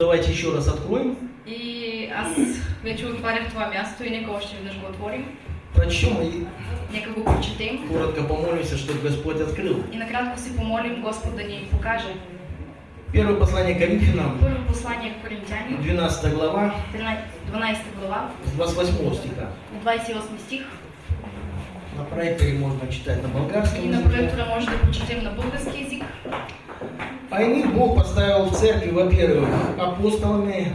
Давайте еще раз откроем, И аз вече отварях това място и нека още веднъж го отворим. прочтем и Нека го прочетем. коротко помолимся, чтобы Господь открыл. И накратко си помолим Господ да ни покаже. Первое послание к Коринфянам, Първо послание к Коринтяни, 12 глава, 12 глава, с 28 стиха. 28 стих. На проекторе можно читать на болгарском И на може да прочетем на български язик. А Бог поставил в церкви, во-первых, апостолами,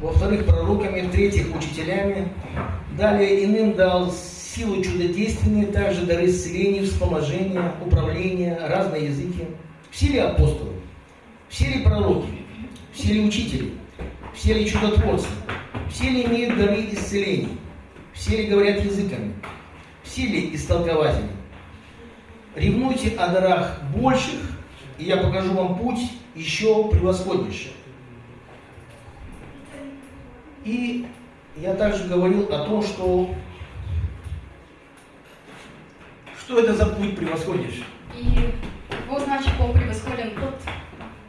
во-вторых, пророками, в-третьих, учителями. Далее иным дал силу чудодейственные, также дары исцеления, вспоможения, управления, разные языки. Все ли апостолы? Все ли пророки? Все ли учители? Все ли чудотворцы? Все ли имеют дары исцелений? Все ли говорят языками? Все ли истолкователи? Ревнуйте о дарах больших, и я покажу вам путь еще превосходнейший. И я также говорил о том, что что это за путь превосходнейший. И какво значи по-превъзходен път?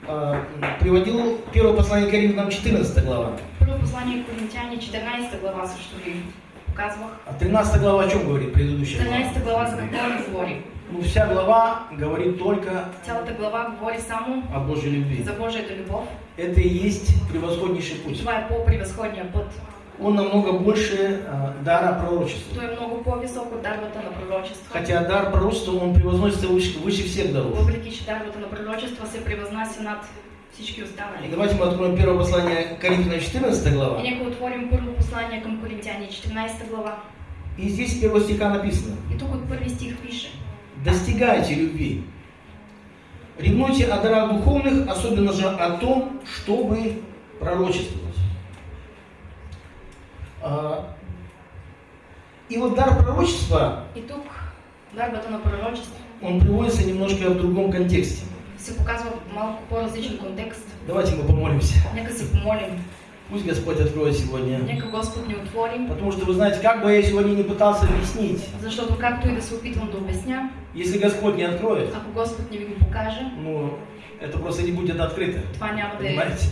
А, Приводил первое послание к Коринфянам 14 глава. Първо послание к Коринтяни, 14 глава ви показвах. А 13 глава о чем говорит предыдущая глава? 13 глава за какво ни говори? Ну, вся глава говорит только Цялата глава говори само о Божьей любви. за Божията любов. Это и есть превосходнейший путь. Това е по-превъзходния път. Он намного больше а, дара пророчества. Той е много по-висок от дарбата на пророчество. Хотя дар пророчества, он превозносится выше, выше всех даров. Въпреки, че дарбата на пророчество се превъзнася над всички И останали. давайте мы откроем первое послание к Коринфянам 14 глава. И нека отворим първо послание към Коринтяни, 14 глава. И здесь с первого стиха написано. И тук от първи стих пише. Достигайте любви. Ревнуйте о дарах духовных, особенно же о том, чтобы пророчествовать. А, И вот дар пророчества, И тук дарбата на пророчество он приводится немножко в другом контексте. се показва в малко по-различен контекст. Давайте мы помолимся. Нека се помолим. Пусть Господь откроет сегодня. Нека Господ ни отвори. Потому что, вы знаете, как бы я сегодня не пытался объяснить, Защото както и да се опитвам да обясня, если Господь не откроет, ако Господ не ви го покаже, ну, это просто не будет открыто. това няма да Понимаете?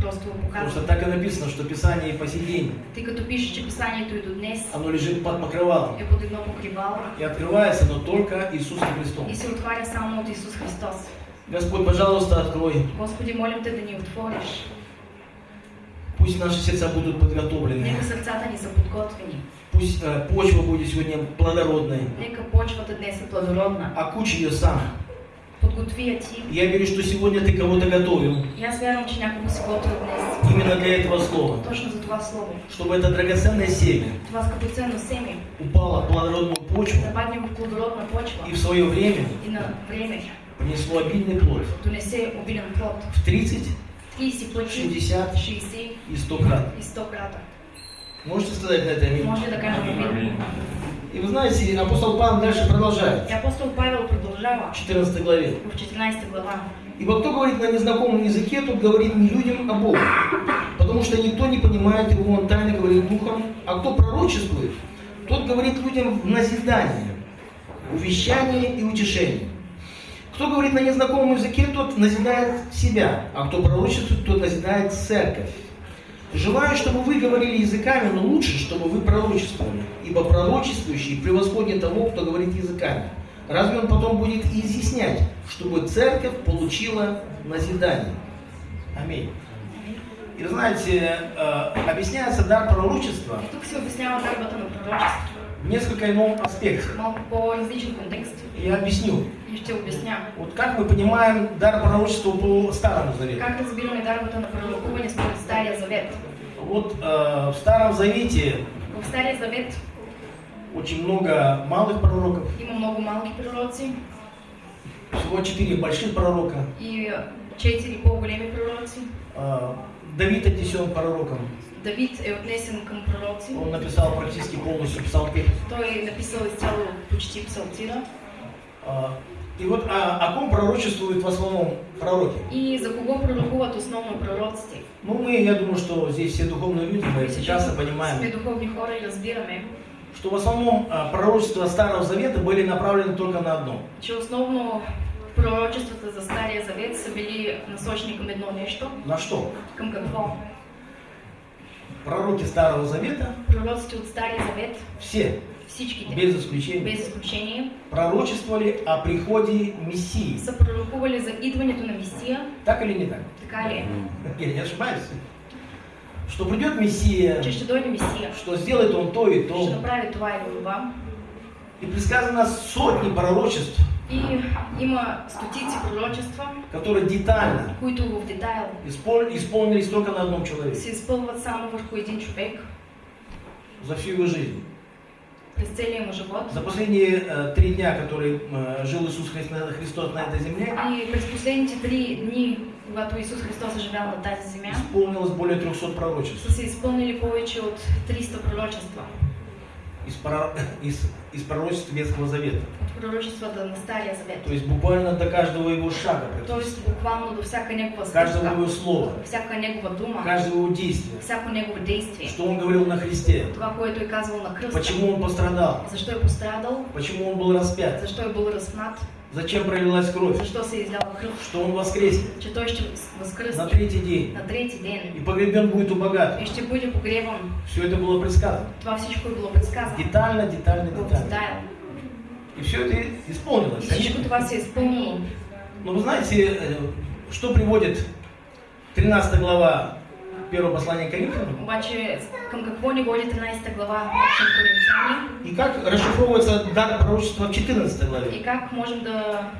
просто Потому что так и написано, что Писание и по сей день, Тъй като пише, че писанието и до днес оно лежит под покрывалом. е под едно покривало И открывается, но только Иисусом Христом. и се отваря само от Исус Христос. Господь, пожалуйста, открой. Господи, молим те да ни отвориш. Пусть наши сердца будут подготовлены. Нека сърцата ни са подготвени. Пусть э, почва будет сегодня плодородной. Нека почвата днес е плодородна. Окучи ее сам. Подготви я ти. Я верю, что сегодня ты кого-то готовил. Аз вярвам, че някого си готвил днес. Именно для этого слова. Точно за това слово. Чтобы это драгоценное семя Това скъпоценно семе упало в плодородную почву нападне в плодородна почва и в свое время и на време принесло обильный плод. донесе обилен плод. В 30, 30 пъти, 60 60 и 100 крат. и 100 крата. Можете сказать на это аминь? Може да кажем амин. И вы знаете, апостол Павел дальше продолжает. И апостол Павел продължава В 14 главе. в 14 глава. Ибо кто говорит на незнакомом языке, тот говорит не людям, а Богу. Потому что никто не понимает его, он тайно говорит духом. А кто пророчествует, тот говорит людям в назидание, увещание и утешение. Кто говорит на незнакомом языке, тот назидает себя, а кто пророчествует, тот назидает церковь. Желаю, чтобы вы говорили языками, но лучше, чтобы вы пророчествовали, ибо пророчествующий превосходит того, кто говорит языками. Разве он потом будет изъяснять, чтобы церковь получила назидание? Аминь. И знаете, э, объясняется дар пророчества И тук се обяснява дарбата на пророчество. В несколько ином аспекте. Малко по-различен контекст. Я объясню. Ще обясня. Вот как мы понимаем дар пророчества по Старому Завету? Как разбираме дарбата на пророкуване според Стария Завет? Вот э, в Старом Завете В Стария Завет очень много малых пророков, има много малки пророци всего четыре больших пророка. и четири по-големи пророци. Э, Давид отнесен пророком. Давид е отнесен към пророци. Он написал практически полностью псалки. Той написал изцяло почти псалтира. А, И вот а, о ком пророчествуют в основном пророки? И за кого пророкуват основно пророците? Ну, мы, я думаю, что здесь все духовные люди, мы сме понимаем, духовни хора и разбираме, что в основном а, пророчества Старого Завета были направлены только на одно. че основно Пророчествата за Стария Завет са били насочени към едно нещо. На что? Към какво? Пророки Старого Завета, Пророците от Стария Завет, все, всичките, без исключения, без изключение, пророчествовали о приходе Мессии. са пророкували за идването на Месия. Так или не так? Така ли? Я не ошибаюсь. Что придет Мессия, Че ще дойде Месия. что сделает он то и то. направи това или това. И предсказано сотни пророчеств, И има стотици пророчества, которые детально които в детайл испол- исполнились только на одном человеке се изпълват само върху един човек за всю его жизнь. през целия му живот. За последние э, три дня, которые э, жил Иисус Христос, на этой земле, И през последните три дни, когато Исус Христос е живял на тази земя, исполнилось более 300 пророчеств. са се изпълнили повече от 300 пророчества. Из, прор- из- из пророчеств Ветхого Завета. От пророчествата на Стария Завет. То есть буквально до каждого его шага, практически. Тоест буквално до всяка негова каждого его слова, всяка негова дума, каждого его действия. всяко негово действие. Что он говорил на Христе, Това, което е казал на кръста. почему он пострадал, Защо е пострадал, почему он был распят, защо е бил разпнат, зачем пролилась кровь, защо се е изляла кръв, что он воскреснет че той ще на третий день на трети ден и погребен будет у богатых. и ще бъде погребан. Все это было предсказано. Това всичко е било предсказано. Детально, детально, В детально. И все это исполнилось. това се е изпълнило. Но вы знаете, э, что приводит 13 глава первого послания Коринфянам? Обаче към какво ни води 13 глава И как расшифровывается дар пророчества в 14 главе? и как можем да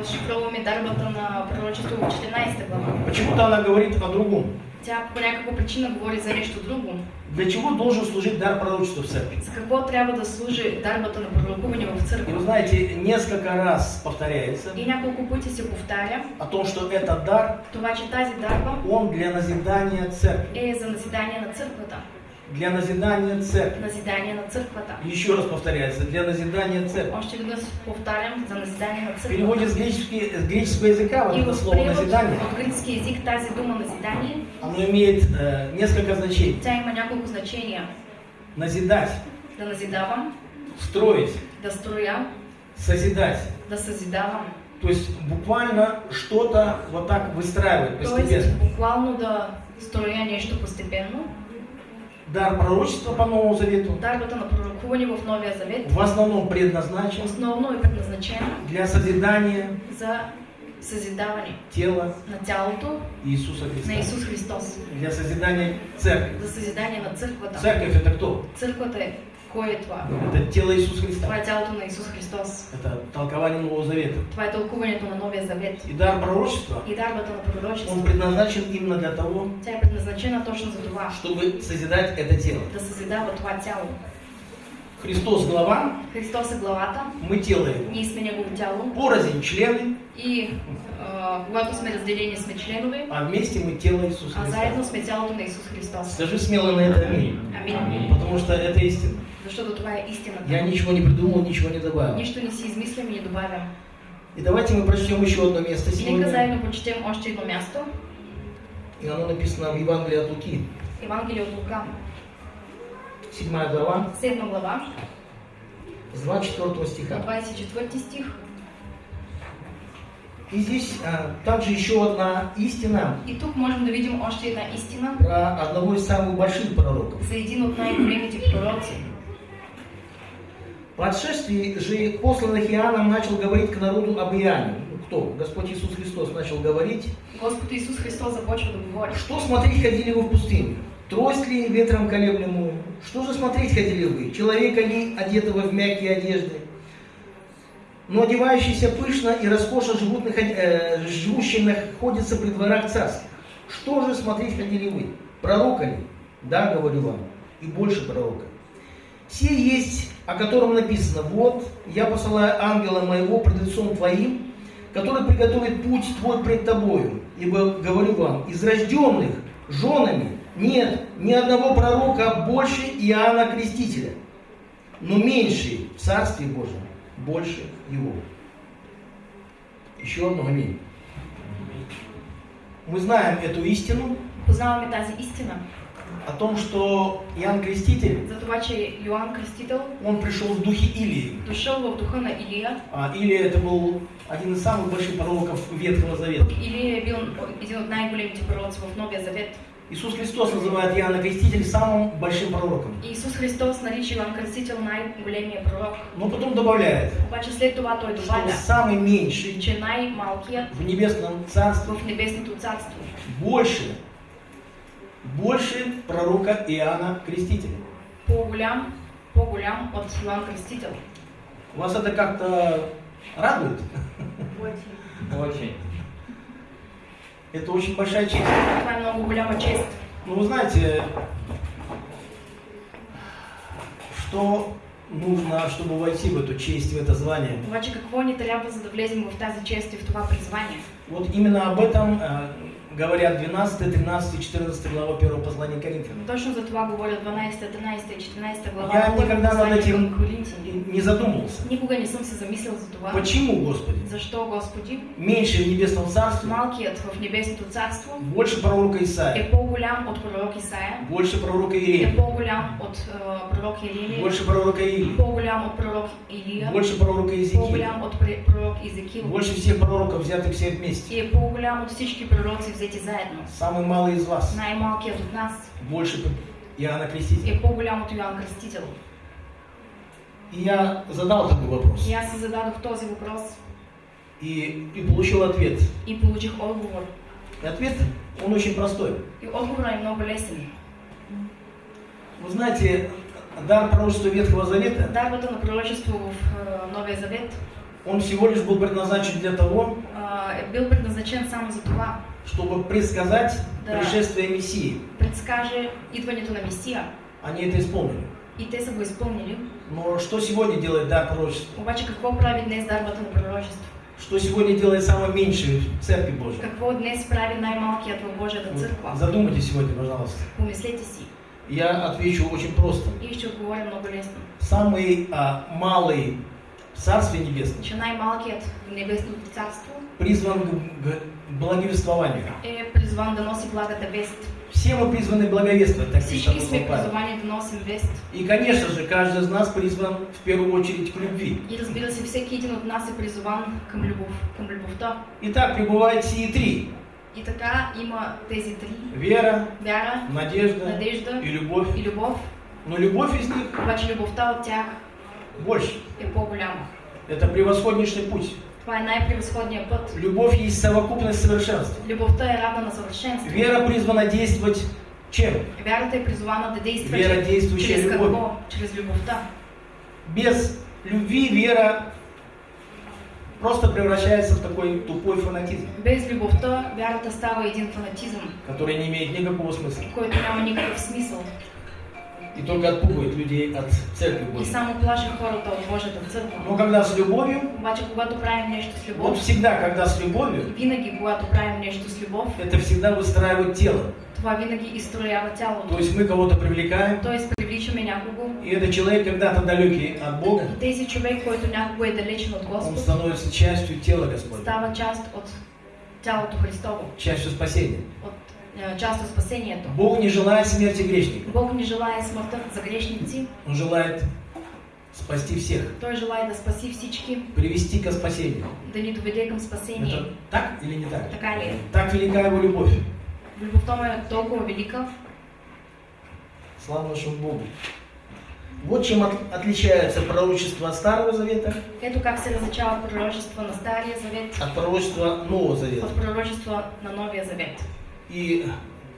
разшифроваме дарбата на пророчество в 14 глава. Почему-то она говорит о другом. Тя по някаква причина говори за нещо друго. Для чего должен служить дар пророчества в церкви? За какво трябва да служи дарбата на пророкуване в И вы знаете, несколько раз повторяется И няколко пъти се повтаря о том, что этот дар, това, че тази дарба он для назидания церкви. е за назидание на църквата. Для назидания церкви. Назидание на църквата. И Еще раз повторяется, для назидания церкви. Още веднъж повтарям за назидание на В църквата. переводе с, гречески- с греческого языка вот И это в слово назидание, от гръцки език тази дума назидание, оно имеет э, несколько значений. тя има няколко значения. Назидать, Да назидавам, строить, да строя, созидать. да съзидавам. То есть буквально что-то вот так выстраивать постепенно. буквално да строя нещо постепенно. Дар пророчества по Новому Завету Дарбата на пророкуване в Новия Завет в основном предназначен основно е предназначена для созидания за съзидаване тела на тялото Иисуса на Христа. Исус Христос. Для созидания церкви. За съзидание на църквата. Церковь это кто? Църквата е кой е това? Это тело Иисуса Това Христа. е тялото на Исус Христос. Это толкование Нового Завета. Това е тълкуването на Новия Завет. И дар пророчества, И дарбата на он пророчество. предназначен именно для того, Тя е предназначена точно за това. чтобы созидать это тело. Да съзидава това тяло. Христос глава, Христос е главата, мы тело его. ние сме Негово тяло. Порознь члены, И а, когато сме разделени, сме членове, а вместе мы тело Иисуса а заедно Христа. сме тялото на Исус Христос. Скажи смело на это аминь. Амин. Потому что это истина. Защото това е истината. Я ничего не придумал, ничего не добавил. Нищо не си измислям и не добавям. И давайте мы прочтем еще одно место И нека сегодня. заедно прочетем още едно място. И оно написано в Евангелии от Луки, Евангелие от Лука, 7 глава, 7 глава, с 24 стиха. 24 стих. И здесь а, также еще одна истина И тук можем да видим още една истина про одного из самых больших пророков. за един от най-големите пророци. По отшествии же посланных Иоанном начал говорить к народу об Иоанне. Кто? Господь Иисус Христос начал говорить. Господ Исус Христос започва да говори. Что смотреть ходили вы в пустыню? Трость ли ветром колеблемую? Что же смотреть ходили вы? Человека ли, одетого в мягкие одежды? Но одевающийся пышно и роскошно животных, э, живущий находится при дворах царских. Что же смотреть ходили вы? Пророка ли? Да, говорю вам, и больше пророка. Сей есть, о котором написано, вот, я посылаю ангела моего пред лицом твоим, который приготовит путь твой пред тобою. Ибо, говорю вам, из рожденных женами нет ни одного пророка больше Иоанна Крестителя, но меньший в Царстве Божьем больше его. Еще одно аминь. Мы знаем эту истину, Познаваме тази истина. О том, что Иоанн Креститель, за това, че Йоанн Крестител он пришел в духе Илии. дошъл в духа на Илия. А Илия это был один из самых больших пророков Ветхого Завета. Илия е бил един от най-големите пророци в Новия Завет. Иисус Христос называет Иоанна Креститель самым большим пророком. И Исус Христос нарича Йоанн Крестител най-големия пророк. Но потом добавляет, Обаче след това той что добавя, самый меньший че в небесном царстве в небесното царство больше, больше пророка Иоанна Крестителя. по-голям, по-голям от Йоанн Крестител. Вас это как-то радует? Очень. Это очень большая честь. Това е много голяма чест. Ну, вы знаете, что нужно, чтобы войти в эту честь, в это звание? Обаче какво ни трябва, за да влезем в тази чест и в това призвание? Вот именно об этом э, говорят 12, 13 и 14 глава 1 послания Коринфянам. Точно за това говоря 12, 13 и 14 глава. Я никогда над этим и не задумывался. Никога не съм се замислял за това. Почему, Господи? Защо, Господи, Меньше в небесном царстве, малкият в небесното царство больше пророка Исаия, е по-голям от пророк Исаия, больше пророка е Иеремия, по-голям от е, пророк Ирилия, больше пророка Илии, по-голям от пророк Илия, больше пророка Иезекииля, по-голям от пре- пророк Изекил больше всех пророков, взятых все вместе. и по-голям от всички пророци взети заедно. Самый малый из вас, Най-малкият от нас больше Иоанна Крестителя. е по-голям от Йоанн Кръстител. И я задал такой вопрос аз си зададох този въпрос и, и получил ответ. и получих отговор. И ответ, он очень простой. И отговорът е много лесен. Вы знаете, дар пророчества Ветхого Завета, Дарбата на пророчество в е, Новия Завет он всего лишь был предназначен для того, е, е бил предназначен само за това. Чтобы предсказать Да. пришествие Мессии. Предскаже идването на Месия. Они это исполнили. И те са го изпълнили. Но что сегодня делает дар пророчества? Обаче какво прави днес дарбата на пророчество? Что сегодня делает самое меньшее в Церкви Божьей? Какво днес прави най-малкият в Божията църква? Задумайтесь сегодня, пожалуйста. Помислете си. Я отвечу очень просто. И ще отговоря много лесно. Самый а, малый в Царстве Небесном Че най-малкият в небесното царство призван благовествованию. е призван да носи благата вест. Все мы призваны благовествовать, так пишет апостол Павел. И, конечно же, каждый из нас призван в первую очередь к любви. И разбира се, всеки един от нас е призован към любов, към любовта. Итак, пребывает сии три. И така има тези три. Вера, Вяра, надежда надежда и любовь. и любов. Но любовь из них Обаче любовта от тях больше. е по-голяма. Это превосходнейший путь. Това е най-превъзходният път. Любовь есть совокупность совершенства. Любовта е равна на съвършенство. Вера призвана действовать чем? Вярата е призвана да действа Вера, действующая чрез любовь. какво? Чрез любовта. Без любви вера просто превращается в такой тупой фанатизм, Без любовта вярата става един фанатизъм, который не имеет никакого смысла. който няма никакъв смисъл И только отпугивает людей от Церкви и Божьей. само плаши хората от Божията църква. Но когда с любовью, Обаче, когато правим нещо с вот любов, всегда, когда с любовью, винаги, когато правим нещо с любов, это всегда выстраивает тело. това винаги изстроява То тялото. есть мы кого-то привлекаем, Тоест, привличаме някого и этот человек когда-то далекий от Бога, и тези човек, който някого е далечен от он Господ, становится частью тела Господня, става част от тялото Христово, частью спасения. от е, част от спасението. Бог не желает смерти грешника, Бог не желая смъртта за грешници, Он желает спасти всех, Той желая да спаси всички, привести ко спасению. да ни доведе към спасение. Это так или не так? Така ли? Так велика Его любовь. Любовта му е толкова велика. Слава нашему Богу. Вот чем от- отличается пророчество Старого Завета Ето как се различава пророчество на Стария Завет от пророчества Нового Завета. от пророчество на Новия Завет. И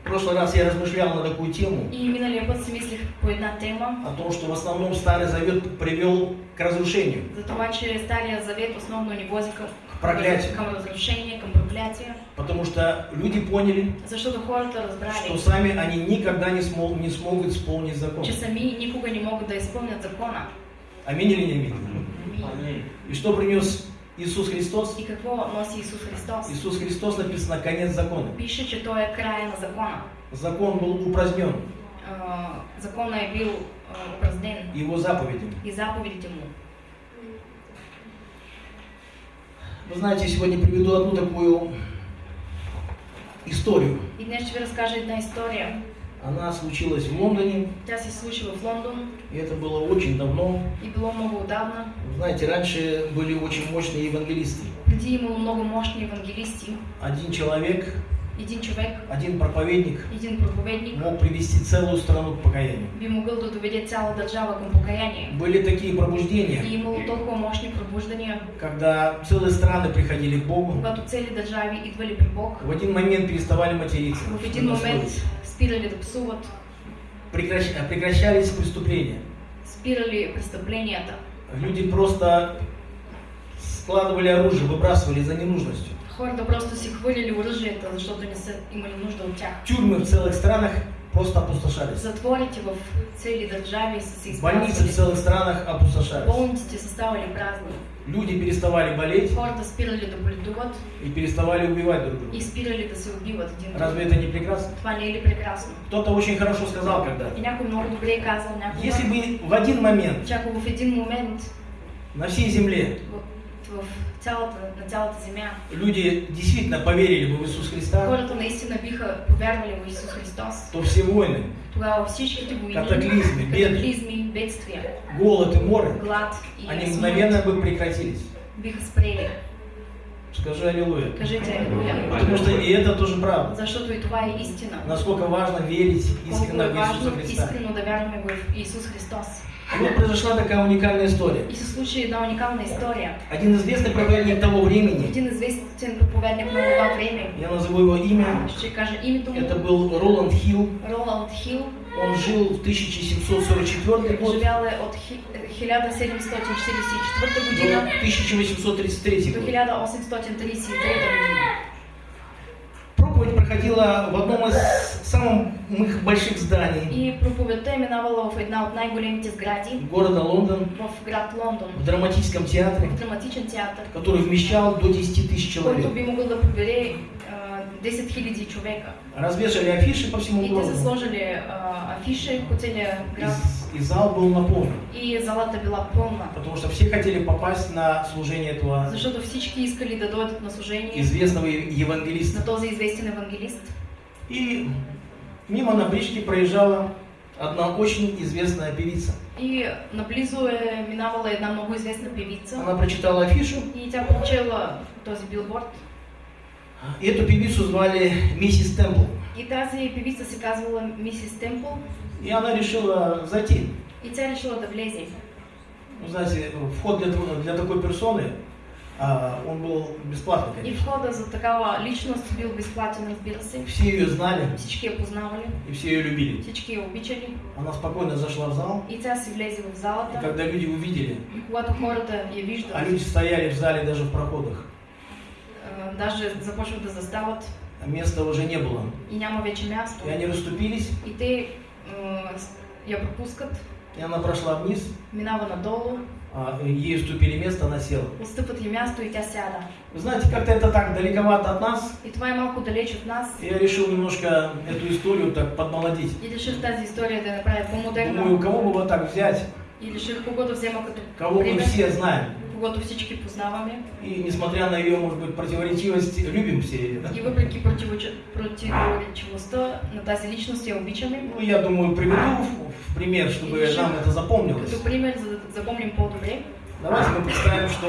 в прошлый раз я размышлял на такую тему, И миналия път си мислих по една тема, о том, что в основном Старый Завет привел к разрушению. за това, че Стария Завет основно ни вози към, проклятию. към разрушение, към проклятие, Потому что люди поняли, защото хората что разбрали, сами они никогда не, смог- не смогут исполнить закон. че сами никога не могат да изпълнят закона. Аминь или не аминь? Аминь. И что принес Иисус Христос? И какво носи Исус Христос? Иисус Христос написано конец закона. Пише, че Той е края на закона. Закон был упразднен, А, закона е бил а, упразднен его заповеди. и заповедите му. Вы знаете, сегодня приведу одну такую историю. И днес ще ви разкажа една история. Она случилась в Лондоне, Тя се случила в Лондон и это было очень давно. и било много отдавна. Знаете, раньше были очень мощные евангелисты. Преди имало много мощни евангелисти. Один человек, Един човек, один проповедник един проповедник мог привести целую страну к покаянию. би могъл да доведе цяла държава към покаяние. Были такие пробуждения, И имало толкова мощни пробуждания, когда целые страны приходили к Богу, когато цели държави идвали при Бог, в один момент переставали материться, в един момент спирали да псуват, прекращ- прекращались преступления. спирали престъпленията. Люди просто складывали оружие, выбрасывали за ненужностью. Хората просто си хвърляли оръжията, защото не са имали нужда от тях. Тюрьмы в целых странах просто опустошались. Затворите в цели се Больницы в целых странах опустошались. Болниците са ставали празни. Люди переставали болеть. И переставали убивать друг друга. Разве это не прекрасно? Кто-то очень хорошо сказал когда-то. Если бы в один момент на всей земле цялата, на цялата земя люди действительно поверили бы в Иисус Христа, хората наистина биха повярвали в Исус Христос, то все войны, тогава всичките войни, Катаклизми, беды. катаклизми, бедствия, голод и море, глад и они смърт мгновенно бы прекратились. биха спрели. Скажи аллилуйя. Кажете Алилуя. Потому что и это тоже правда. Защото и това е истина. Насколько важно верить е в Иисуса Христа. искрено да вярваме в Исус Христос. Вот произошла такая уникальная история. И се случи една уникална история. Один известный проповедник того времени, Един известен проповедник на това време, я назову его имя, ще кажа името му, это был Роланд Хилл. Роланд Хил, Он жил в 1744 год живял от хи- 1744 до година 1833 до год. 1833 година. Проповедь проходила в одном из самых больших зданий. И проповедта е минавала в една от най-големите сгради города Лондон, в град Лондон, в драматическом театре, в драматичен театър, который вмещал до 10 тысяч който человек. би могъл да 10 000 човека. Развешали афиши по всему И городу. сложили а, афиши град И, и зал был наполнен. и залата била пълна. Потому что все хотели попасть на служение этого Защото всички искали да на служение известного евангелиста. на този известен евангелист. И мимо на бричке проезжала одна очень известная певица. И наблизо е минавала една много известна певица Она прочитала афишу, и тя прочела този билборд. И эту певицу звали миссис Темпл. И тази певица се казвала мисис Темпл И она решила зайти. и тя решила да влезе. Ну, знаете, вход для, для такой персоны, а, он был бесплатный, И конечно. входа за такава личност бил безплатен, разбира се. Все ее знали Всички я познавали, и все ее любили. всички я обичали. Она спокойно зашла в зал, И тя си влезе в и залата. когда люди увидели, И когато хората я виждат, а люди стояли в зале даже в проходах, даже започват да застават а места уже не было. и няма вече място. И они расступились, И те с- я пропускат, и она прошла вниз, минава надолу, а, ей уступили место, она села. отстъпват й място и тя сяда. Вы знаете, как-то это так далековато от нас. И това е малко далеч от нас. Я решил немножко эту историю так подмолодить. И реших тази история да я направя по-модерна. Думаю, кого бы вот так взять, И реших кого да взема като кого мы все знаем. Когото всички познаваме. И несмотря на ее, может быть, противоречивость, любим все ее. И въпреки противоречивостта на тази личност я обичаме. Ну, я думаю, приведу в, в пример, чтобы И нам это запомнилось. Като пример, за да запомним по-добре. Давайте мы представим, что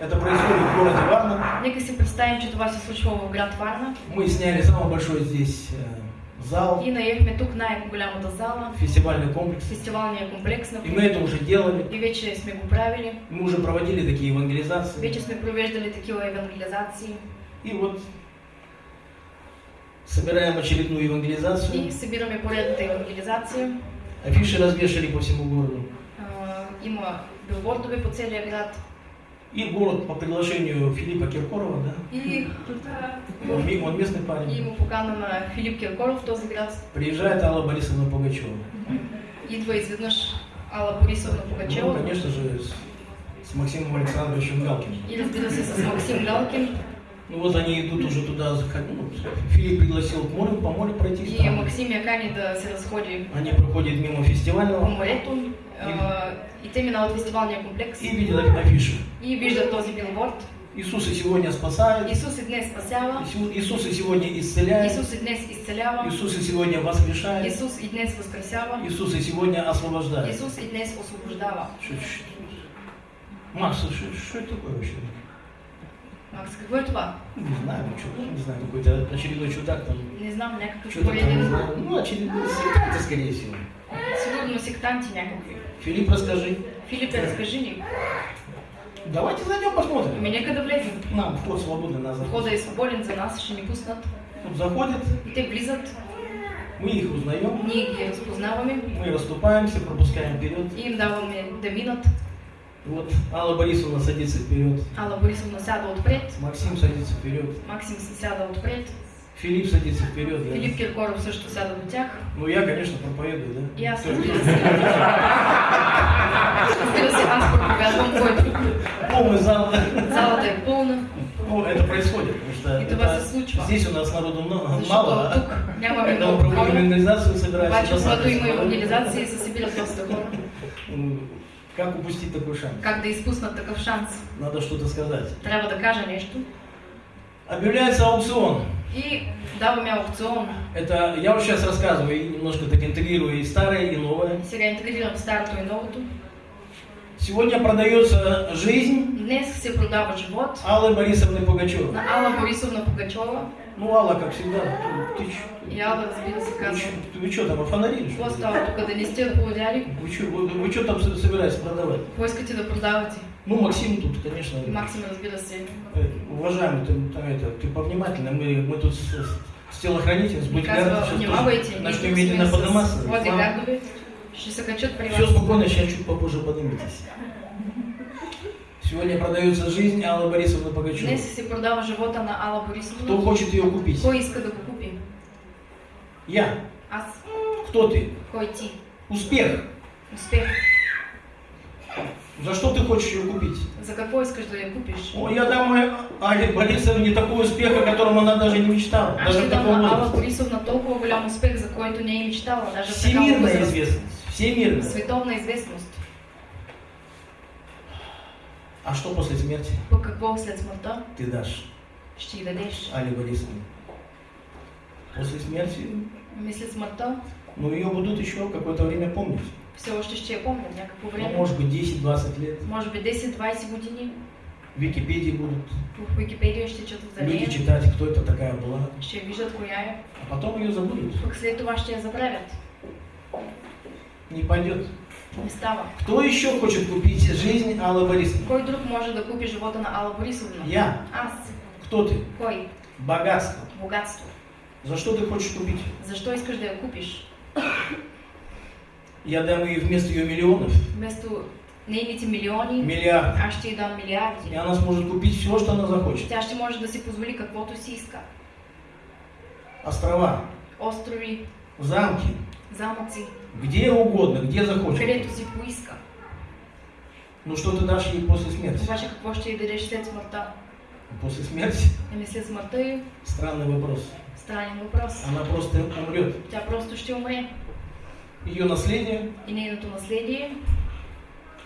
это происходит в городе Варна. Нека си представим, че това се случва в град Варна. Мы сняли самый большой здесь э, зал, И наехме тук най-голямата зала, фестивальный комплекс. фестивалния комплекс, И мы это уже делали. И вече сме го правили. Мы уже проводили такие евангелизации. Вече сме провеждали такива евангелизации. И вот собираем очередную И евангелизацию. събираме поредната евангелизация. Афиши развешали по всему городу. А, има билбордове по целия град. И город по приглашению Филиппа Киркорова, да? И, Он, ми- он местный и парень. има покана на Филип Киркоров в този град. Приезжает Алла Борисовна Пугачева. Идва изведнъж Алла Борисовна Ну, Пугачева. конечно же, с, с Максимом Александровичем Галкиным. И разбира се с Максим Галкин. Ну вот они идут уже туда, ну, Филипп пригласил к морю, по морю пройтись. И там. Максим я кани да се разходи Они проходят мимо по фестивального морето. А, и те минават фестивалния комплекс. и видят афишу. И виждат този билборд. Иисус и сегодня спасает. Исус и днес спасява. Ису- Иисус и сегодня исцеляет. Исус и днес изцелява. Иисус и сегодня воскрешает. Исус и днес възкресява. Иисус и сегодня освобождает. Исус и днес освобождава. Макс, что, что это такое вообще? Макс, какво е това? Не знаю, ну что, не знаю, какой-то очередной чудак там. Не знам, някакъв Что-то там, не пореден. знаю. Ну, очередной сектанты, скорее всего. Сигурно сектанти някакви. Филипп, расскажи. Филипе, разкажи ни. Давайте зайдем посмотрим. Ами нека да влезем. Нам вход свободный на заход. Входа е свободен за нас, ще ни пуснат. Тут заходят, И те влизат, мы их узнаем, ние ги разпознаваме мы расступаемся, пропускаем вперед. и им даваме да минат. Вот Алла Борисовна садится вперед, Ала Борисовна сяда отпред, Максим садится вперед, Максим сяда отпред, Филипп садится вперед. да. Филип Киркоров също сяда до тях. Ну я, конечно, проповедую, да? Разбира се, аз проповядвам кой друг. Полный зал. Залата е пълна, Ну, это происходит, потому что И това се случва. здесь у нас народу много, защото мало, тук нямаме когда много хора. евангелизацию, собираемся Обаче, когато има евангелизация, се събират доста хора. Как упустить такой шанс? Как да изпуснат такъв шанс? Надо что-то сказать. Трябва да кажа нещо. Объявляется аукцион. И даваме аукцион. Это я вот сейчас рассказываю и немножко так интегрирую и старое, и новое. Сега интегрирам старото и новото. Сегодня продается жизнь Днес се продава живот Аллы Борисовны Пугачевой. на Алла Борисовна Пугачова. Ну, Алла, как всегда, ты, ты? И Алла, разбира се, Вы чё- вы что там, офонарили? что Какво ли? става тук? Да не сте отповядали? Вы что, вы, вы чё там со- собираетесь продавать? Какво искате да продавате? Ну, Максим тут, конечно, Максим, разбира се. э, уважаемый, ты, там это, ты повнимательно, мы, мы тут с, с телохранителем, с бодигардом сейчас начнем медленно подниматься. с бодигардове. Ще се качат при Все спокойно, сейчас чуть попозже поднимитесь. Сегодня продается жизнь Аллы Борисовны Пугачевой. Днес се продава живота на Алла Кто Борисовна. хочет ее купить? Кой иска да го купи? Я. Аз. Кто ты? Кой ти? Успех. Успех. За что ты хочешь ее купить? За какво искаш да я купиш? О, я дам э, Але Борисовне такой успех, о котором она даже не мечтала. Аз Даже в таком на Алла возрасте. Борисовна толкова голям успех, за който не е мечтала. Даже Всемирная известность. Всемирная. Световна известност. А что после смерти По какво след смъртта ты дашь ще й дадеш? Але Борисовне? После смерти, Ми след смъртта ну ее будут еще какое-то время помнить. все още ще я помнят някакво Ну, време. может быть 10-20 лет. Може би 10-20 години. В Википедии будут В Википедия ще четат за люди читать, кто это такая была. Ще виждат коя е. А потом ее забудут. Пък след това ще я забравят. Не пойдет. Не. Кто еще хочет купить жизнь Аллы Борисовны? Кой друг може да купи живота на Алла Борисовна? Я. Аз. Кто ты? Кой? Богатство. Богатство. За что ты хочешь купить? Защо искаш да я купиш? Я дам ей вместо ее миллионов Вместо нейните милиони, миллиард. аз ще й дам И милиарди. она сможет купить все, что она захочет. Тя ще може да си позволи каквото си иска. Острова, Острови, замки, замъци, где угодно, где захочет. където си поиска. Ну что ты дашь ей после смерти? Обаче какво ще й дадеш след смъртта? После смерти? Еми след смъртта й Странный вопрос. странен въпрос. Она просто умрет. Тя просто ще умре. Ее наследие, И нейното наследие,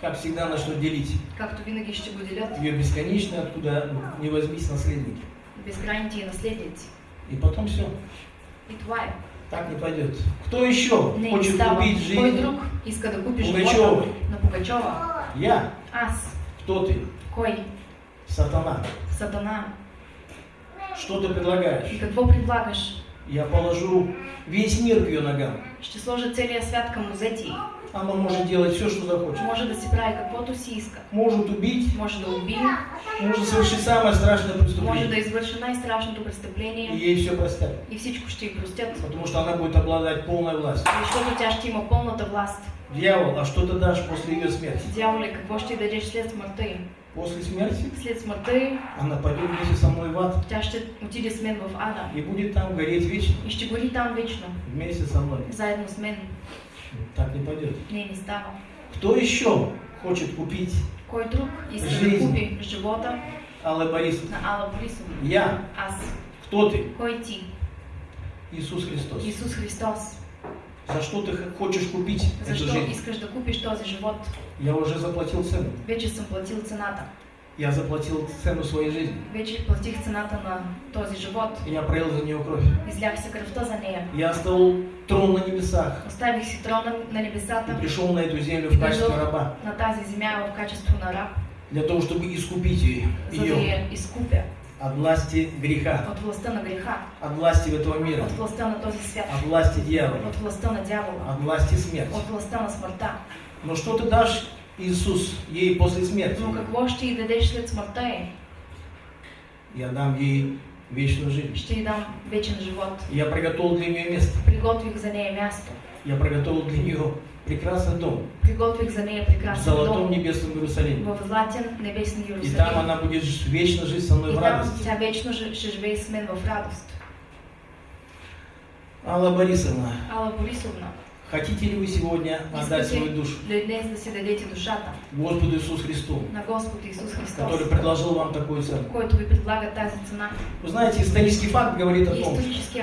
как всегда, начнут делить. както винаги ще го делят Ее бесконечно, откуда не возьмись наследники. безкрайните и наследници. И потом все. И това е. Так не пойдет. Кто еще Не хочет става. купить жизнь? друг иска да живота на Пугачова? Я. Аз. Кто ты? Кой? Сатана. Сатана. Что ты предлагаешь? И какво предлагаш? Я положу весь мир к ее ногам. Ще сложа целия свят към нозете й. Она может делать все, что захочет. Може да си прави каквото си иска. Может убить, Може да убие, может совершить самое страшное може да преступление. извърши най-страшното И престъпление ей все простят. и всичко ще й простят. Потому что она будет обладать полной властью. Защото тя ще има пълната власт. Дьявол, а что ты дашь после ее смерти? Дяволе, какво ще й дадеш след смъртта й? После смерти След смъртта й, она пойдет вместе со мной в ад тя ще отиде с мен в ада. и будет там гореть вечно И ще гори там вечно, вместе со мной. заедно с мен. Так не пойдет. Не, не става. Кто еще хочет купить Кой друг Жизнь. купи живота Алла Борисовна? на Алла Борисовна? Я. Аз. Кто ты? Кой ти? Иисус Христос. Исус Христос. За что ты хочешь купить эту Защо жизнь? искаш да купиш този живот? Я уже заплатил цену. Вече съм платил цената. Я заплатил цену своей жизни. Вече платих цената на този живот. Я пролил за нее кровь. Излях се кръвта за нея. Я оставил трон на небесах Оставих си трона на и небесата пришел на эту землю в качестве раба. на тази земя в качество на раб, Для того, чтобы искупить ее, за да я изкупя от власти греха, от властта на греха, от власти этого мира, от властта на този свят, от власти дьявола, от властта на дявола, от власти смерти. от властта на смъртта. Но что ты дашь, Иисус, ей после смерти? Но какво ще й дадеш след смъртта й? Я дам ей вечную жизнь. Ще й дам вечен живот. Я приготовил для нее место. Приготвих за нея място. Я приготовил для нее прекрасный дом Приготвих за нея в прекрасен золотом дом небесном Иерусалиме. в златен небесен И там Иерусалим. она будет вечно жить со мной И в там радости. тя вечно ж- ще живее с мен в радост. Алла Борисовна, Алла Борисовна, хотите ли вы сегодня отдать свою душу? Господу Иисусу Христу, который предложил вам такую цену? Вы знаете, исторический факт говорит о том,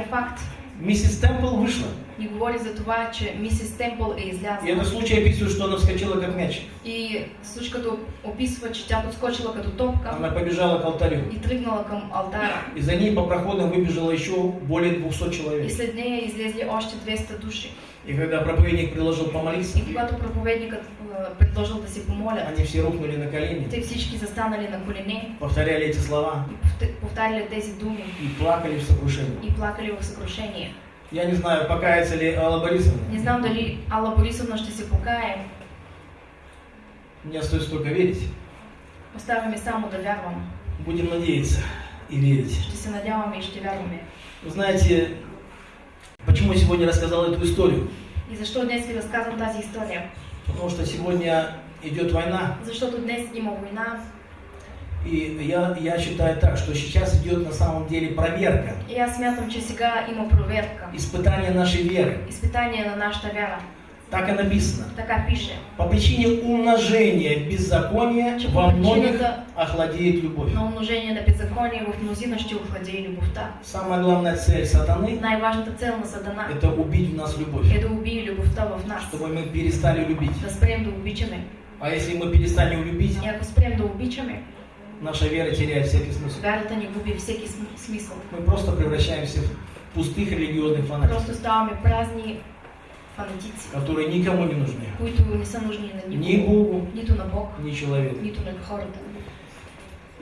факт. миссис Темпл вышла. Ни говори за това, че мисис Темпъл е И излязла. этот случай описывает, что она вскочила как мяч. И случката описва, че тя подскочила като топка Она побежала к алтарю. и тръгнала към алтара. И за ней по проходам выбежало еще более 200 И человек. след нея излезли още 200 души. И когда проповедник предложил помолиться, И когато проповедникът е, предложил да се помолят, они все рухнули на колени, те всички застанали на колене повторяли эти слова и повт- повтаряли тези думи и плакали в сокрушении. и плакали в съкрушение. Я не знаю, покаяться ли Алла Борисовна. Не знам дали Алла Борисовна ще се покае. Мне остается только верить. Оставаме само да вярвам. Будем надеяться и верить. Ще се надяваме и ще вярваме. Вы знаете, почему я сегодня рассказал эту историю? И защо днес ви разказвам тази история? Потому что сегодня идет война, Защото днес има война и я, я считаю так, что сейчас идет на самом деле проверка, аз смятам, че сега има проверка. испытание нашей веры. Изпитание на нашата вяра. Так и написано. Така пише. По причине умножения беззакония Че во многих охладеет любовь. на умножение на беззаконие в мнозина ще охлади любовта. Самая главная цель сатаны Най-важната цел на Сатана – это убить в нас любовь, е да убие любовта в нас. чтобы мы перестали любить. Да спрем да обичаме. А если мы перестанем любить, ако спрем да обичаме, наша вера теряет всякий смысл. вярата ни губи всеки см- смисъл. Мы просто превращаемся в пустых религиозных фанатиков, Просто ставаме празни фанатици, которые никому не нужны. които не са нужни на Ни никого, Богу, нито на Бог, ни человеку. нито на хората.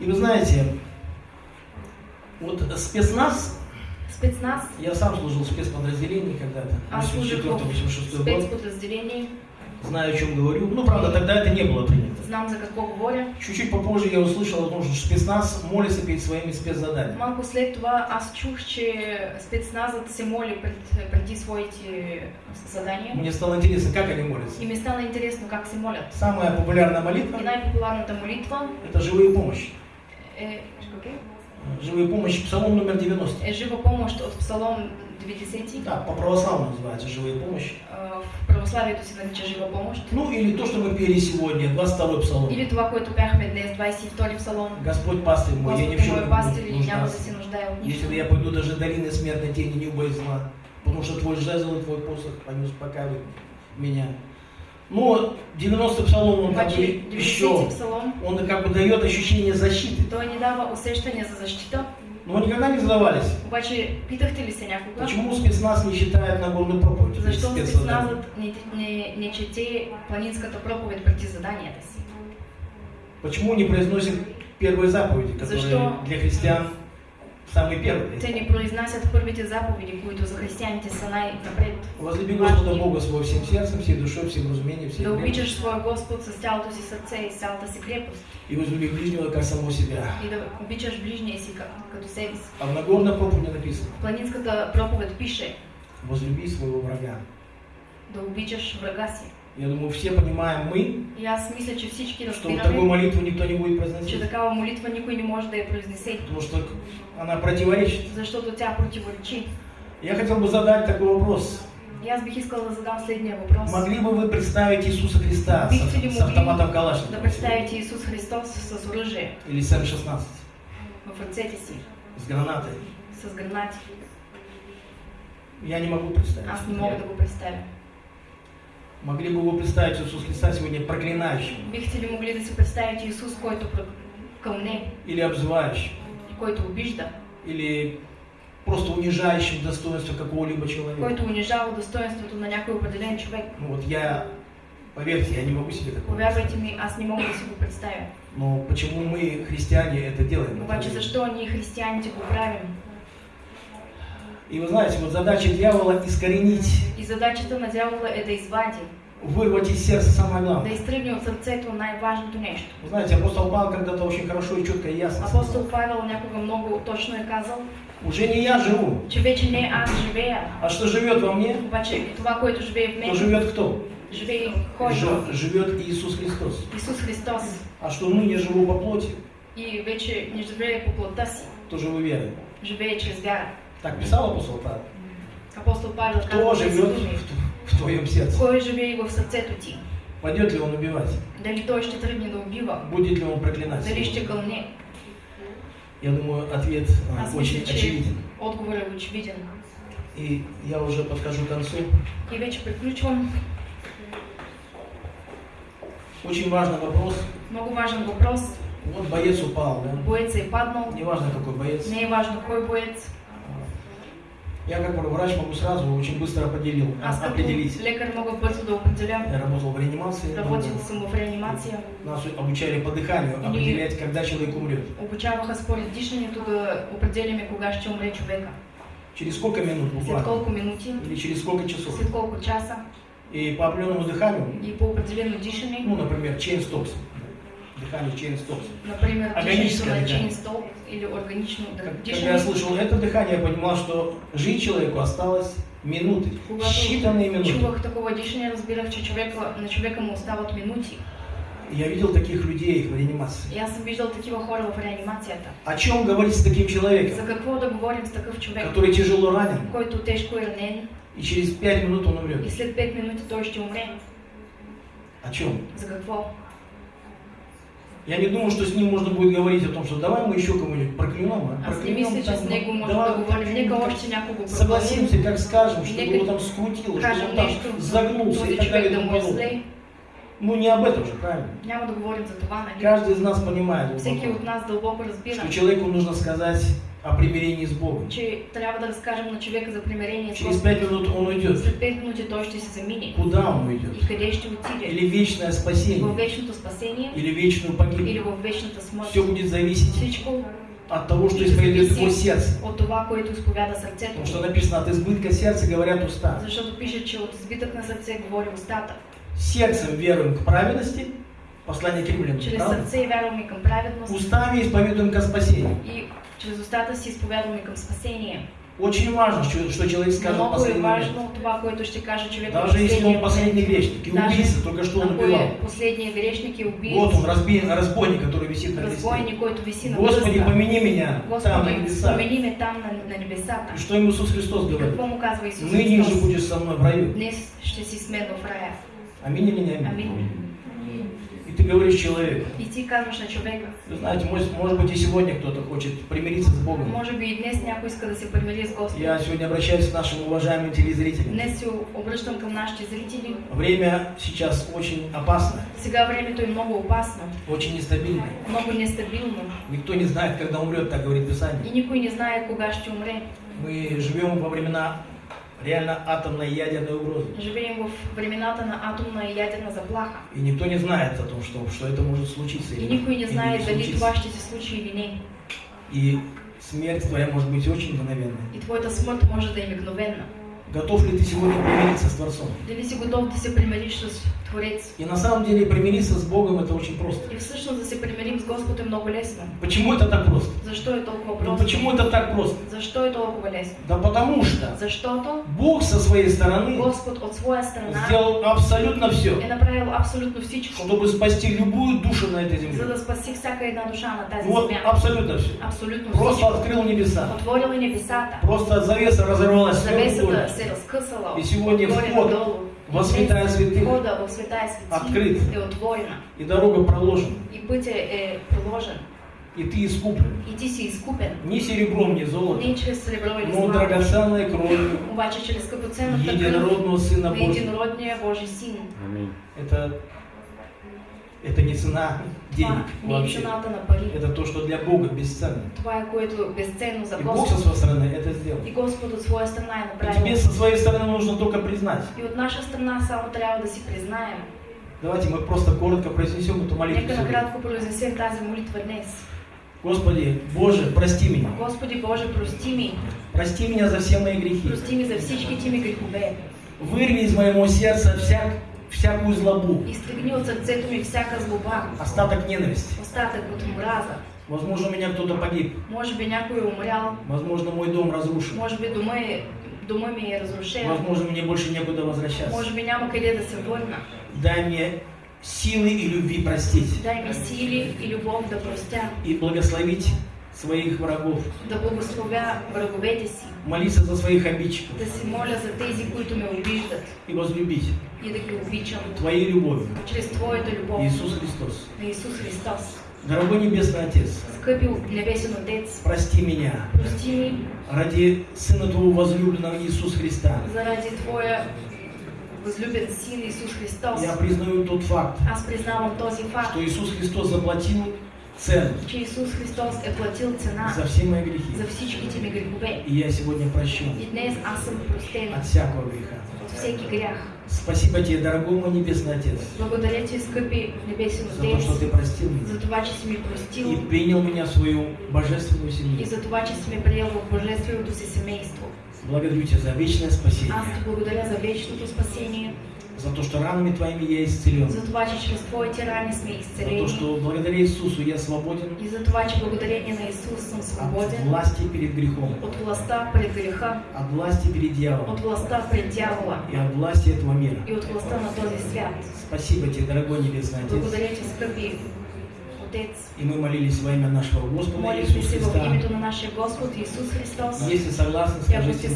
И вы знаете, вот спецназ, Спецназ, я сам служил в спецподразделении когда-то, аз служих в 84-86 год, спецподразделение, знаю, о чем говорю. Ну, правда, тогда это не было принято. знам за какво говоря. Чуть-чуть попозже я услышал о том, что спецназ молится перед своими спецзаданиями. Малко след това аз чух, че спецназът се моли пред, преди своите задания. Мне стало интересно, как они молятся. И ми стана интересно как се молят. Самая популярная молитва И най-популярната молитва – это живые помощи. е, Живые помощи, псалом номер 90. е жива помощ от Псалом 90. Да, по-православному называется живые помощи. А, В православието се нарича жива помощ. Ну, или то, что мы пели сегодня, 22 псалом. Или това, което пяхме днес, 22 Псалом. Господь пастырь мой, я ни в чем не няма да нуждаться. се нуждае от Если я пойду даже долины смертной тени, не убоюсь зла, потому что твой жезл и твой посох, они успокаивают меня. Но 90 псалом, он как бы 90 еще, он как бы дает ощущение защиты. той ни дава за защита. Но вы никогда не задавались, Обаче, питахте ли се някога? почему спецназ не считает Нагорную проповедь? Защо спецназът не, не, не чете планинската проповед преди заданията си? Почему не произносит первые заповеди, которые Защо? для христиан самые первые? Те не произнасят първите заповеди, които за християните са най-напред. Возлюби Господа Бога своим всем сердцем, всей душой, всем разумением, всей Да обичаш своя Господ с цялото си сърце и с цялата си крепост. И возлюби ближнего, как самого себя. И да обичаш ближния си как- като себе си. А в Нагорной проповеди написано, В планинската проповед пише возлюби своего врага. да обичаш врага си. Я думаю, все понимаем мы, аз мисля, че всички что разбираме, такую молитву никто не будет че произносить, такава молитва никой не може да я произнесе, потому что она противоречит. защото тя противоречи. Я хотел бы задать такой вопрос. И аз бих искала да задам следния въпрос. Могли бы вы представить Иисуса Христа Бихте ли с, с могли автоматом да Калашникова представите Исус Христос с оръжие или с М-16, в ръцете си, с гранатой? с гранати? Я не могу представить. Аз не мога да го представя. Могли бы вы представить Иисуса Христа сегодня проклинающим? Бихте ли могли да си представите Исус, който, кълне, или обзывающим, който обижда, или просто унижающим достоинство какого-либо человека. който унижава достоинството на някой определен човек. Ну вот я, поверьте, я не могу себе такое Повярвайте ми, аз не мога да си го представя. Но почему мы, христиане, это делаем? Обаче защо ние християните го правим? И вы знаете, вот задача дьявола искоренить, задачата на дявола е да извади, вырвать из сердца самое да главное. изтръгне от сърцето най-важното нещо. Вы знаете, апостол Павел когда-то очень хорошо и четко и ясно Апостол Павел някога много точно е казал, уже не я живу, че вече не аз живея, а что живет во мне, обаче това, което живее в то мен, живет кто? живее кой? Жи- Живет Иисус Христос. Исус Христос. А что ныне живу по плоти, И вече не живее по плота си, то живу верой. живее чрез вяра. Так писал апостол Павел. Апостол Павел Кто живет в, в твоем сердце? Кой живее в сърцето ти? Пойдет ли он убивать? Дали той ще тръгне да убива? Будет ли он проклинать? Дали ще кълне? Я думаю, ответ Аз очень мисля, че очевиден. отговорът е очевиден. И я уже подхожу к концу. И вече приключвам. Очень важный вопрос. Много важен въпрос. Вот боец упал, да? Боец е паднал. Неважно, какой боец. Не важно кой боец. Я как врач могу сразу очень быстро определил, Аз определить. лекар мога бързо да определя. Я работал в реанимации. Работил долго. съм в реанимация. Нас обучали по дыханию И- определять, когда человек умрет. Обучаваха според дишането да определяме кога ще умре човека. Через сколько минут След буквально? колко минути, Или через сколько часов? след колко часа И по определенному дыханию, и по определено дишане, ну, например, chain stops. Дыхание chain stops. например, Органическое дыхание. стол или органично Как- Когда я слышал это дыхание, я понимал, что жить человеку осталось минуты, считанные минуты. чувах такова дишане, разбирах, че човека, на човека му остават минути. Я видел таких людей в реанимации. И аз съм виждал такива хора в реанимацията. О чем говорить с таким человеком, За какво да говорим с такъв човек, который тяжело ранен, който тежко е ранен и через пять минут он и умрет? след 5 минути той ще умре? О чем? За какво? Я не думаю, что с ним можно будет говорить о том, что давай мы еще кому-нибудь проклянем, а? Не Проклянем мисля, че там, с него говорим. Нека как-нибудь още някого проклянем. Согласимся, как скажем, чтобы Нека его там скрутило, Кажем он там загнулся и так далее и тому подобное. Ну не об этом же, правильно? Няма да говорим за това, нали? Каждый из нас понимает, Всеки глубоко, от нас дълбоко разбира, что человеку нужно сказать о примирении с Богом. че трябва да разкажем на човека за примирение с Через пять минут он уйдет. След 5 минути той ще се замине. Куда он уйдет? И къде ще отиде? Или вечное спасение, вечното спасение или вечную или погибель. в вечната смърт. Все будет зависеть Всичко от того, что исповедует его сердце. от това, което изповяда сърцето. Потому что написано, от избытка сердца говорят уста. Защото пише, че от избитък на сърце говори устата. Сердцем веруем к праведности, послание к римлянам, Чрез правда? сърце вярваме към праведност Устами исповедуем ко спасению. и чрез устата си изповядваме към спасение. Очень важно, что, человек скажет Много последний момент. важно това, което ще каже човек. Даже если он последний грешник и убийца, только что он убивал. е последният грешник и убиец, Вот он, разби- разбойник, который висит на кресте. разбойник, който виси на Господи, помяни меня там, на Господи, небесах. спомени ме там на, на небесата. И что ему Иисус Христос говорит? какво му казва Исус Ныне же Христос? будешь со мной в раю. Днес ще си с мен в рая. Аминь или не аминь? Амин. И ты говоришь человеку. И ти казваш на човека. Вы знаете, может, может быть и сегодня кто-то хочет примириться с Богом. Може би и днес някой иска да се примири с Господ. Я сегодня обращаюсь к нашим уважаемым телезрителям. Днес се обръщам към нашите зрители. Время сейчас очень опасное, Сега времето е много опасно, очень нестабильное. много нестабилно Никто не знает, когда умрет, так говорит Писание. и никой не знае кога ще умре. Мы живем во времена реально атомной и ядерной угрозы. Живеем в времената на атомна и ядерна заплаха. И никто не знает о том, что, что это может случиться. И никой не или знае дали ще се случи или не. И смерть твоя может быть очень мгновенной. И твоята смърт може да е мигновенна. Готов ли ты сегодня примириться с Творцом? Дали си готов да се примириш с Творец? И на самом деле примириться с Богом это очень просто. И всъщност да се примирим с Господ е много лесно. Почему это так просто? Защо е толкова Ну просто? почему это так просто? Защо е толкова лесно? Да потому что Защото Бог со своей стороны Господ от своя страна сделал абсолютно все, е направил абсолютно всичко, чтобы спасти любую душу на этой за земле. да спаси всяка една душа на тази Вот земя. абсолютно все. Абсолютно Просто всичко. открыл небеса. Отворил е небесата. Просто завеса разорвалась Завесата разкъсала И сегодня вход во святая святых отворена. и дорога проложена. И проложен. И ты искуплен. И ти си изкупен. Ни серебром, ни золотом, Не чрез сребро или но драгоценной кровью единородного Сына на Божьего. единородния Божий Син. Аминь. Это, Это не цена денег е вообще. Это то, что для Бога бесценно. И Бог со своей стороны это сделал. И Господ от своя е И тебе направил. со своей стороны нужно только признать. И от наша страна само трябва да си признаем. Давайте мы просто коротко произнесем эту молитву. Нека накратко произнесем тази молитва днес. Господи, Боже, прости меня. Господи Боже, прости ми. Прости меня за все мои грехи. Прости ми за всичките ми грехове. Вырви из моего сердца всяк, всякую злобу, Изтригни от сърцето ми всяка злоба, остаток ненависти. остатък от омраза. Возможно, у меня кто-то погиб. Може би някой умрял, Возможно, мой дом разрушен. може би дома, дома ми е разрушен, Возможно, мне больше некуда возвращаться. може би няма къде да се върна. Дай мне силы и любви простить. Дай ми сили и любов да простя, И благословить своих врагов. да благословя враговете си, Молиться за своих обидчиков. да се моля за тези, които ме обиждат И возлюбить и да ги обичам Твоей любовью. чрез Твоята любов Иисус Христос. на Исус Христос. Дорогой Небесный Отец, Скъпи небесен Отец, прости меня прости ми ради Сына Твоего возлюбленного Иисуса Христа. заради Твоя възлюбен Син Исус Христос. Я признаю тот факт, Аз признавам този факт, что Иисус Христос заплатил цену че Исус Христос е платил цена за все мои грехи. за всичките ми грехове. И я сегодня прощен И днес аз съм простен от всякого греха. от всеки грях. Спасибо Тебе, дорогой мой Небесный Отец, Благодаря Ти, скъпи небесен за то, Отец, что Ты простил за меня това, че си ми простил и принял меня в свою божественную и семью. за това, че си ме приел в божественото си семейство. Благодарю Тебя за вечное спасение, Аз благодаря за вечното спасение, за то, что ранами Твоими я исцелен, за това, че чрез Твоите рани сме за то, что благодаря Иисусу я свободен и за това, че благодарение на Исус съм от свободен власти перед грехом, от властта пред греха, от власти перед дьяволом от властта пред дявола и от власти этого мира. и от властта на този свят. Спасибо Тебе, дорогой Небесный Отец. Благодаря Ти, скъпи Отец. И мы молились во имя нашего Господа Иисуса Христа. името на нашия Господ Исус Христос. Если согласны, И ако сте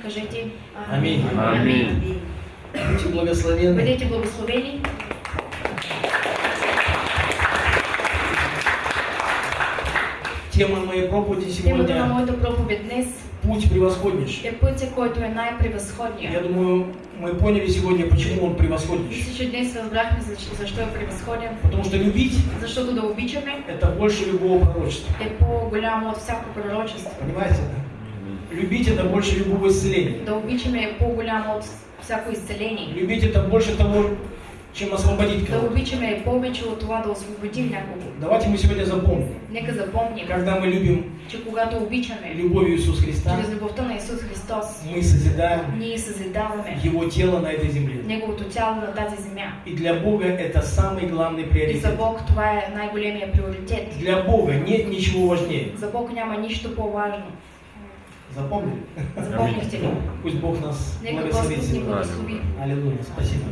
скажите Аминь. Аминь. Будьте благословенны. Бъдете благословени. Тема моей проповеди сегодня моята проповед днес «Путь превосходнейший». Я думаю, мы поняли сегодня, почему он превосходнейший. Потому что любить Защото да обичаме – это больше любого пророчества. е по-голямо от всяко пророчество. Понимаете, да? Любить – это больше любого исцеления. Да обичаме е по-голямо от всяко изцеление. Любить – это больше того, чем освободить Да кого-то. обичаме е повече от това да освободим някого. Давайте мы сегодня запомним, Нека запомним, когда мы любим че когато обичаме любовью Иисуса Христа, чрез любовта на Исус Христос, мы созидаем ние съзидаваме Его тело на этой земле. Неговото тяло на тази земя. И для Бога это самый главный И за приоритет. Бог това е най-големия приоритет. Для Бога нет ничего важнее. За Бог няма нищо по-важно. Запомнили? Запомните. Пусть Бог нас благословит. Аллилуйя. Спасибо.